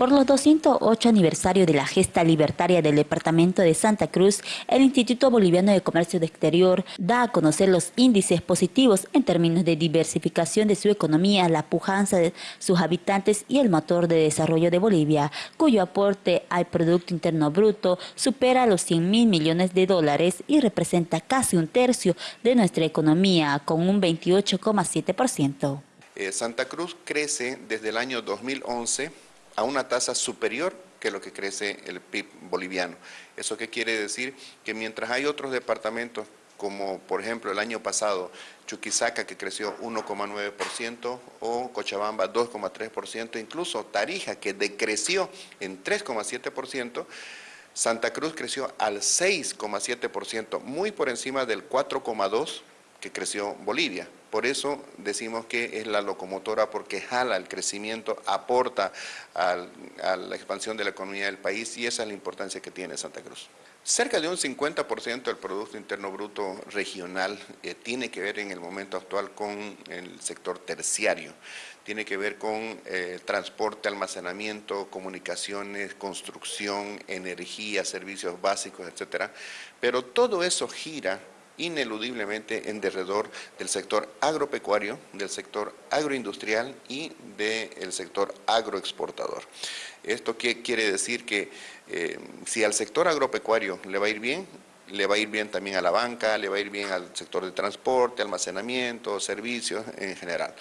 Por los 208 aniversario de la gesta libertaria del Departamento de Santa Cruz, el Instituto Boliviano de Comercio de Exterior da a conocer los índices positivos en términos de diversificación de su economía, la pujanza de sus habitantes y el motor de desarrollo de Bolivia, cuyo aporte al Producto Interno Bruto supera los 100 mil millones de dólares y representa casi un tercio de nuestra economía, con un 28,7%. Eh, Santa Cruz crece desde el año 2011 a una tasa superior que lo que crece el PIB boliviano. ¿Eso qué quiere decir? Que mientras hay otros departamentos como por ejemplo el año pasado Chuquisaca que creció 1,9% o Cochabamba 2,3%, incluso Tarija que decreció en 3,7%, Santa Cruz creció al 6,7%, muy por encima del 4,2% que creció Bolivia. Por eso decimos que es la locomotora porque jala el crecimiento, aporta a la expansión de la economía del país y esa es la importancia que tiene Santa Cruz. Cerca de un 50% del Producto Interno Bruto regional eh, tiene que ver en el momento actual con el sector terciario, tiene que ver con eh, transporte, almacenamiento, comunicaciones, construcción, energía, servicios básicos, etcétera. Pero todo eso gira ineludiblemente en derredor del sector agropecuario, del sector agroindustrial y del sector agroexportador. ¿Esto qué quiere decir? Que eh, si al sector agropecuario le va a ir bien, le va a ir bien también a la banca, le va a ir bien al sector de transporte, almacenamiento, servicios en general.